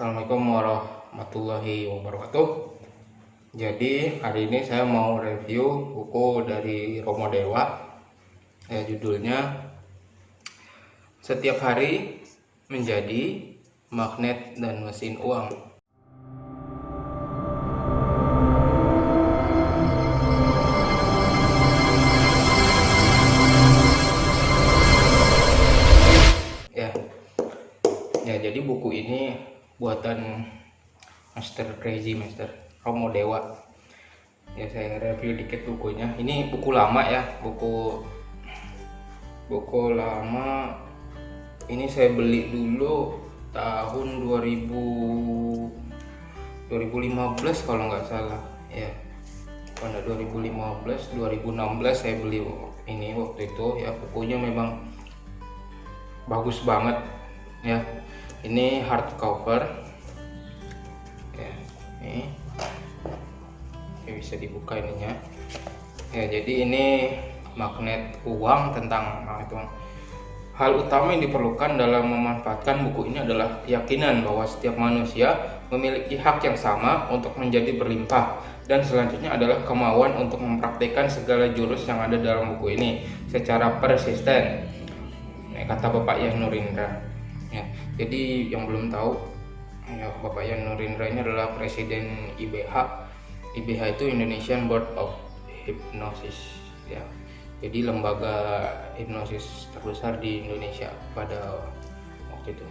Assalamualaikum warahmatullahi wabarakatuh. Jadi hari ini saya mau review buku dari Romo Dewa. Ya, Judulnya Setiap Hari Menjadi Magnet dan Mesin Uang Ya, ya jadi buku ini buatan Master Crazy Master Romo Dewa. Ya saya review dikit bukunya. Ini buku lama ya buku buku lama. Ini saya beli dulu tahun 2000 2015 kalau nggak salah. Ya pada 2015 2016 saya beli ini waktu itu. Ya bukunya memang bagus banget ya ini hardcover ya ini. Bisa dibuka ininya. Ya jadi ini magnet uang tentang magnet uang hal utama yang diperlukan dalam memanfaatkan buku ini adalah keyakinan bahwa setiap manusia memiliki hak yang sama untuk menjadi berlimpah. Dan selanjutnya adalah kemauan untuk mempraktikkan segala jurus yang ada dalam buku ini secara persisten. Kata Bapak Yan Nurindra ya jadi yang belum tahu ya Bapak Yan Nurindra ini adalah presiden IBH IBH itu Indonesian Board of Hypnosis ya. Jadi lembaga hipnosis terbesar di Indonesia pada waktu itu.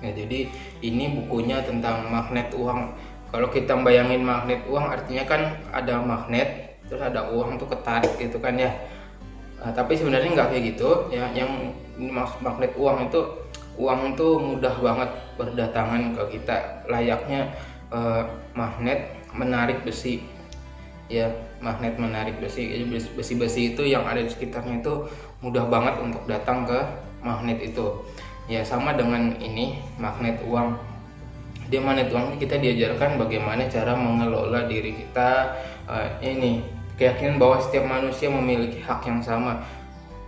Ya jadi ini bukunya tentang magnet uang. Kalau kita bayangin magnet uang artinya kan ada magnet terus ada uang tuh ketarik gitu kan ya. Nah, tapi sebenarnya nggak kayak gitu ya. Yang maksud magnet uang itu uang itu mudah banget berdatangan ke kita. Layaknya eh, magnet menarik besi. Ya magnet menarik besi. Besi-besi itu yang ada di sekitarnya itu mudah banget untuk datang ke magnet itu. Ya sama dengan ini magnet uang. Di magnet uang kita diajarkan bagaimana cara mengelola diri kita uh, ini keyakinan bahwa setiap manusia memiliki hak yang sama.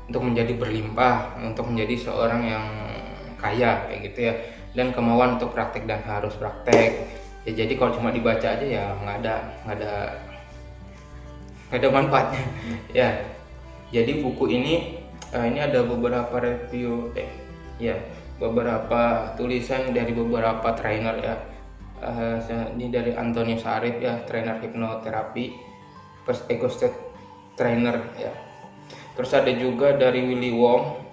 Untuk menjadi berlimpah untuk menjadi seorang yang kaya kayak gitu ya. Dan kemauan untuk praktek dan harus praktek. Ya jadi kalau cuma dibaca aja ya nggak ada nggak ada nggak ada manfaatnya. Ya jadi buku ini uh, ini ada beberapa review eh ya beberapa tulisan dari beberapa trainer ya. Uh, ini dari Antonius Arif ya trainer hipnoterapi first ego state trainer ya. Terus ada juga dari Willy Wong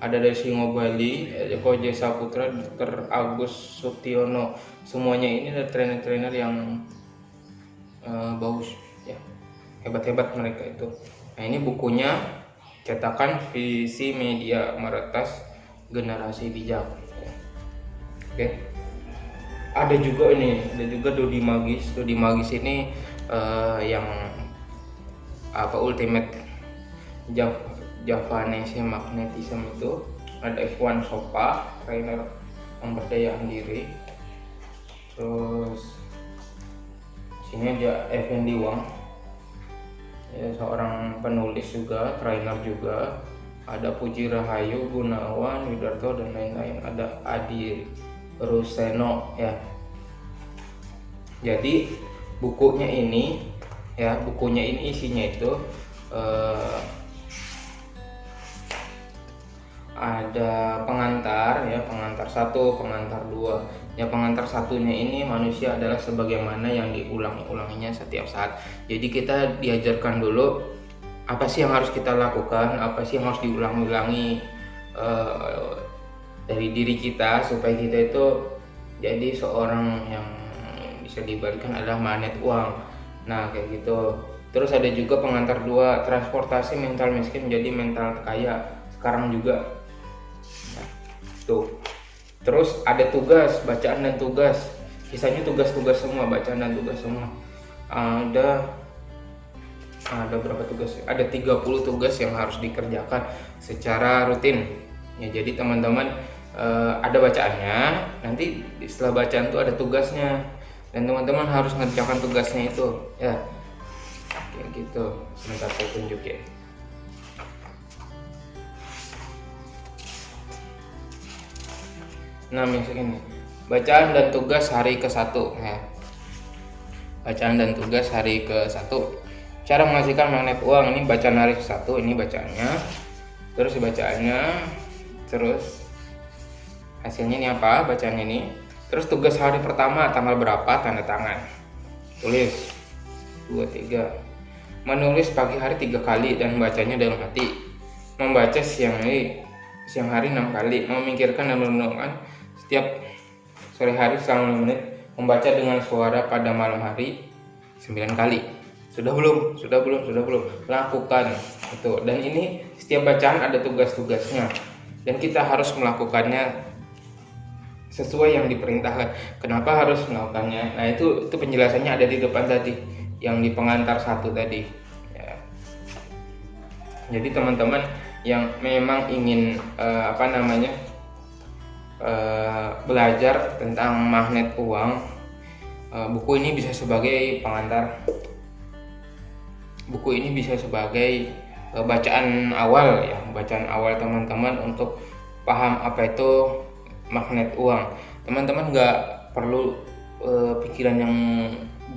ada dari Singo Bali, Joko Jesa Putra, Dr. Agus Sutiono. Semuanya ini adalah trainer-trainer yang uh, bagus, ya hebat-hebat mereka itu. Nah ini bukunya cetakan visi media meretas generasi bijak. Oke, ada juga ini, ada juga Dodi Magis. Dodi Magis ini uh, yang apa ultimate Javanese magnetism itu ada F1 Sopa trainer pemberdayaan diri. Terus sini ada Effendi Wang. Ya, seorang penulis juga trainer juga. Ada Puji Rahayu Gunawan Widarto dan lain-lain. Ada Adi Ruseno ya. Jadi bukunya ini ya bukunya ini isinya itu eh, ada pengantar ya pengantar satu pengantar dua. Ya pengantar satunya ini manusia adalah sebagaimana yang diulangi-ulanginya setiap saat. Jadi kita diajarkan dulu apa sih yang harus kita lakukan apa sih yang harus diulang-ulangi uh, dari diri kita supaya kita itu jadi seorang yang bisa diberikan adalah magnet uang. Nah kayak gitu. Terus ada juga pengantar dua transportasi mental miskin menjadi mental kaya sekarang juga tuh terus ada tugas bacaan dan tugas. Sisanya tugas-tugas semua bacaan dan tugas semua. Ada ada berapa tugas? Ada 30 tugas yang harus dikerjakan secara rutin. Ya jadi teman-teman uh, ada bacaannya nanti setelah bacaan itu ada tugasnya. Dan teman-teman harus mengerjakan tugasnya itu. Ya kayak gitu. Sebentar saya tunjukin nah misalnya ini bacaan dan tugas hari ke satu ya. Bacaan dan tugas hari ke satu. Cara menghasilkan magnet uang ini bacaan hari ke satu ini bacaannya. Terus bacaannya terus hasilnya ini apa? Bacaan ini. Terus tugas hari pertama tanggal berapa? Tanda tangan. Tulis. Dua tiga. Menulis pagi hari tiga kali dan bacanya dalam hati. Membaca siang hari siang hari enam kali. Memikirkan dan merenungkan setiap sore hari selama 5 menit membaca dengan suara pada malam hari 9 kali. Sudah belum? Sudah belum? Sudah belum? Lakukan itu. Dan ini setiap bacaan ada tugas-tugasnya. Dan kita harus melakukannya sesuai yang diperintahkan. Kenapa harus melakukannya? Nah itu itu penjelasannya ada di depan tadi yang di pengantar satu tadi. Ya. jadi teman-teman yang memang ingin uh, apa namanya uh, belajar tentang magnet uang uh, buku ini bisa sebagai pengantar. Buku ini bisa sebagai uh, bacaan awal ya bacaan awal teman-teman untuk paham apa itu magnet uang. Teman-teman nggak perlu uh, pikiran yang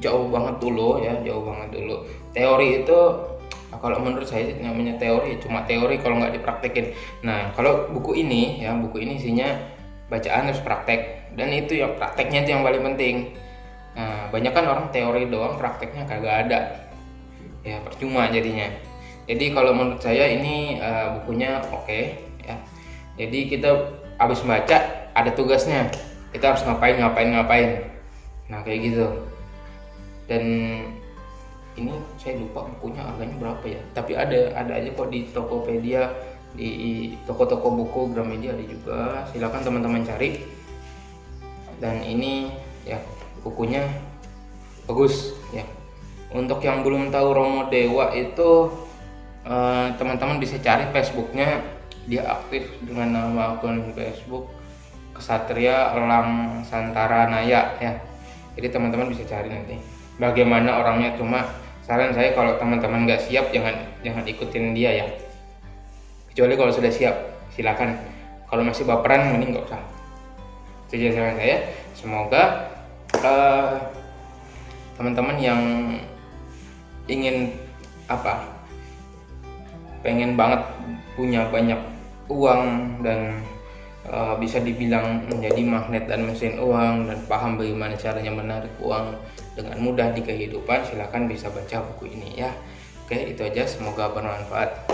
jauh banget dulu ya jauh banget dulu. Teori itu kalau menurut saya namanya teori cuma teori kalau nggak dipraktekin. Nah kalau buku ini ya buku ini isinya bacaan harus praktek. Dan itu yang prakteknya itu yang paling penting. Nah banyak kan orang teori doang prakteknya kagak ada. Ya percuma jadinya. Jadi kalau menurut saya ini uh, bukunya oke okay, ya. Jadi kita habis baca ada tugasnya. Kita harus ngapain ngapain ngapain. Nah kayak gitu. Dan ini saya lupa bukunya harganya berapa ya. Tapi ada ada aja kok di Tokopedia di toko-toko buku Gramedia ada juga. Silahkan teman-teman cari. Dan ini ya bukunya bagus ya. Untuk yang belum tahu Romo Dewa itu eh, teman-teman uh, bisa cari Facebooknya. Dia aktif dengan nama akun Facebook Kesatria Elang Santara Naya ya. Jadi teman-teman bisa cari nanti. Bagaimana orangnya cuma saran saya kalau teman-teman nggak siap jangan jangan ikutin dia ya kecuali kalau sudah siap silakan. Kalau masih baperan mending nggak usah. Itu saran saya. Semoga uh, teman-teman yang ingin apa pengen banget punya banyak uang dan uh, bisa dibilang menjadi magnet dan mesin uang dan paham bagaimana caranya menarik uang dengan mudah di kehidupan silahkan bisa baca buku ini ya. Oke itu aja. Semoga bermanfaat